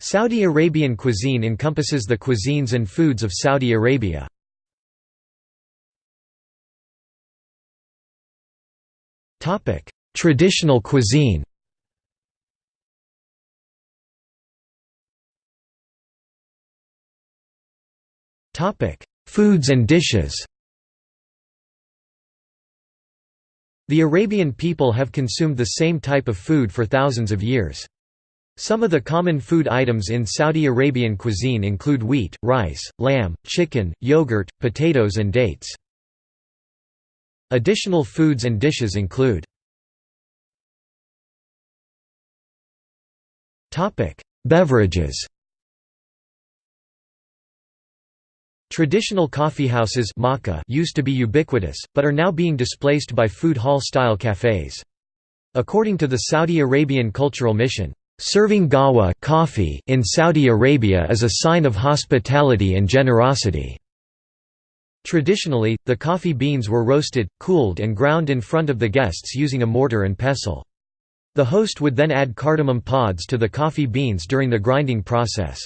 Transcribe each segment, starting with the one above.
Saudi Arabian cuisine encompasses the cuisines and foods of Saudi Arabia. Traditional cuisine Topic: Foods and dishes The Arabian people have consumed the same type of food for thousands of years. Some of the common food items in Saudi Arabian cuisine include wheat, rice, lamb, chicken, yogurt, potatoes and dates. Additional foods and dishes include Beverages Traditional coffeehouses used to be ubiquitous, but are now being displaced by food hall-style cafes. According to the Saudi Arabian Cultural Mission, "...serving gawa coffee in Saudi Arabia is a sign of hospitality and generosity." Traditionally, the coffee beans were roasted, cooled and ground in front of the guests using a mortar and pestle. The host would then add cardamom pods to the coffee beans during the grinding process.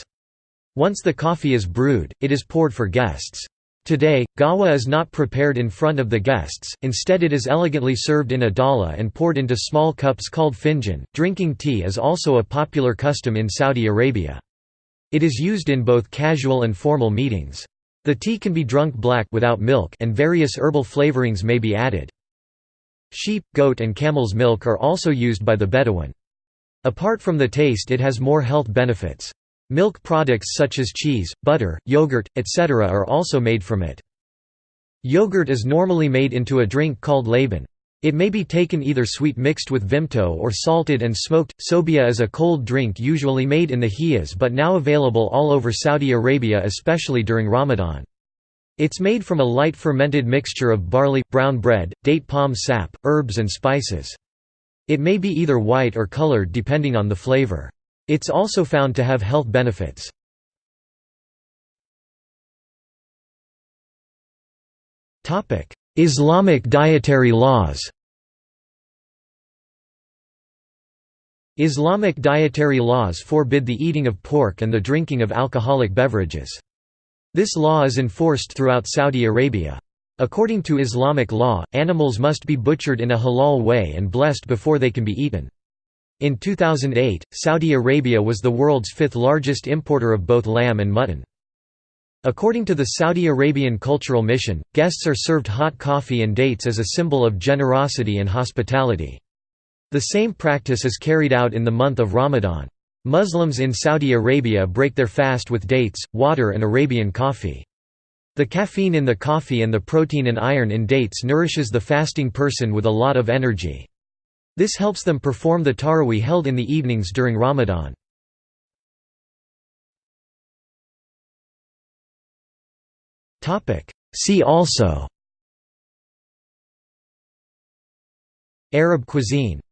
Once the coffee is brewed, it is poured for guests. Today, gawa is not prepared in front of the guests, instead it is elegantly served in a dallah and poured into small cups called finjan. Drinking tea is also a popular custom in Saudi Arabia. It is used in both casual and formal meetings. The tea can be drunk black without milk and various herbal flavorings may be added. Sheep, goat and camel's milk are also used by the Bedouin. Apart from the taste it has more health benefits. Milk products such as cheese, butter, yogurt, etc. are also made from it. Yogurt is normally made into a drink called laban. It may be taken either sweet mixed with vimto or salted and smoked. Sobia is a cold drink usually made in the Hijaz but now available all over Saudi Arabia especially during Ramadan. It's made from a light fermented mixture of barley, brown bread, date palm sap, herbs and spices. It may be either white or colored depending on the flavor. It's also found to have health benefits. Islamic dietary laws Islamic dietary laws forbid the eating of pork and the drinking of alcoholic beverages. This law is enforced throughout Saudi Arabia. According to Islamic law, animals must be butchered in a halal way and blessed before they can be eaten. In 2008, Saudi Arabia was the world's fifth largest importer of both lamb and mutton. According to the Saudi Arabian Cultural Mission, guests are served hot coffee and dates as a symbol of generosity and hospitality. The same practice is carried out in the month of Ramadan. Muslims in Saudi Arabia break their fast with dates, water and Arabian coffee. The caffeine in the coffee and the protein and iron in dates nourishes the fasting person with a lot of energy. This helps them perform the Taraweeh held in the evenings during Ramadan. See also. Arab cuisine